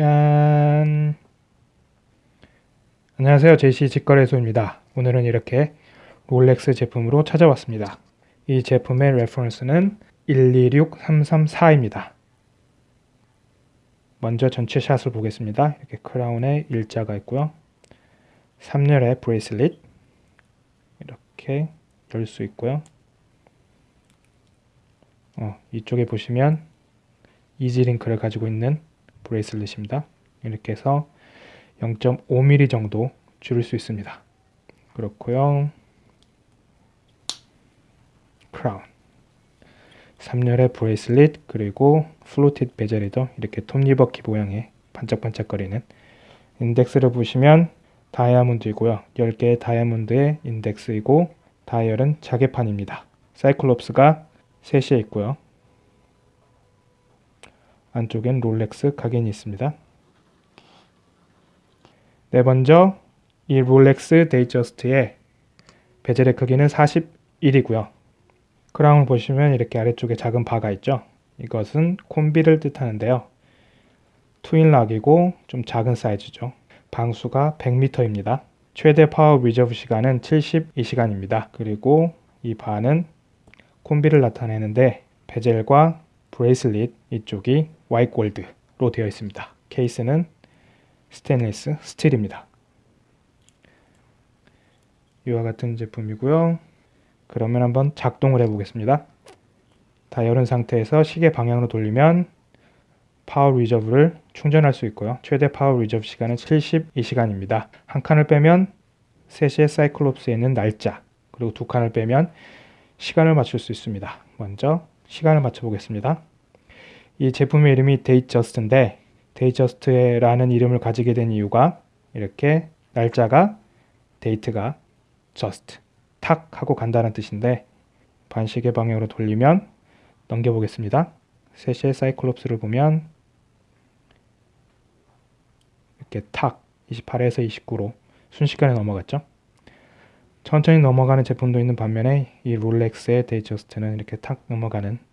짠! 안녕하세요. JC 직거래소입니다. 오늘은 이렇게 롤렉스 제품으로 찾아왔습니다. 이 제품의 reference는 126334입니다. 먼저 전체 샷을 보겠습니다. 이렇게 크라운에 일자가 있고요. 3열의 bracelet 이렇게 열 수 있고요. 어, 이쪽에 보시면 Easylink를 가지고 있는 bracelet입니다. 이렇게 해서 0.5mm 정도 줄일 수 있습니다. 그렇고요. 크라운 3열의 bracelet 그리고 fluted 베젤이고 이렇게 톱니바퀴 모양의 반짝반짝거리는 인덱스를 보시면 다이아몬드이고요. 10개의 다이아몬드의 인덱스이고 다이얼은 자개판입니다. cyclops가 3시에 있고요. 안쪽엔 롤렉스 각인이 있습니다. 네, 먼저 이 롤렉스 Datejust의 베젤의 크기는 41이고요. 크라운을 보시면 이렇게 아래쪽에 작은 바가 있죠. 이것은 콤비를 뜻하는데요. Twinlock이고 좀 작은 사이즈죠. 방수가 100m입니다. 최대 power reserve 시간은 72시간입니다. 그리고 이 바는 콤비를 나타내는데 베젤과 bracelet 이쪽이 white gold로 되어 있습니다. 케이스는 스테인리스 스틸입니다. 이와 같은 제품이고요. 그러면 한번 작동을 해보겠습니다. 다 열은 상태에서 시계 방향으로 돌리면 power reserve를 충전할 수 있고요. 최대 power reserve 시간은 72시간입니다. 한 칸을 빼면 3시의 cyclops에 있는 날짜 그리고 두 칸을 빼면 시간을 맞출 수 있습니다. 먼저 시간을 맞춰 보겠습니다. 이 제품의 이름이 Datejust인데 Datejust라는 이름을 가지게 된 이유가 이렇게 날짜가 date가 just 탁 하고 간다는 뜻인데 반시계 방향으로 돌리면 넘겨보겠습니다. 3시의 cyclops를 보면 이렇게 탁 28에서 29로 순식간에 넘어갔죠. 천천히 넘어가는 제품도 있는 반면에 이 롤렉스의 Datejust는 이렇게 탁 넘어가는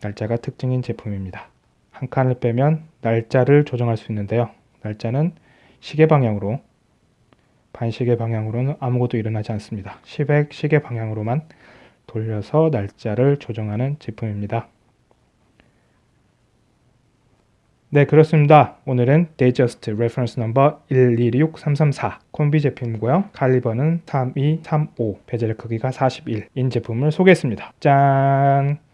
날짜가 특징인 제품입니다. 한 칸을 빼면 날짜를 조정할 수 있는데요. 날짜는 시계 방향으로 반시계 방향으로는 아무것도 일어나지 않습니다. 10의 시계 방향으로만 돌려서 날짜를 조정하는 제품입니다. 네 그렇습니다. 오늘은 Datejust reference number 126334 콤비 제품이고요. 칼리버는 3235 베젤 크기가 41인 제품을 소개했습니다. 짠!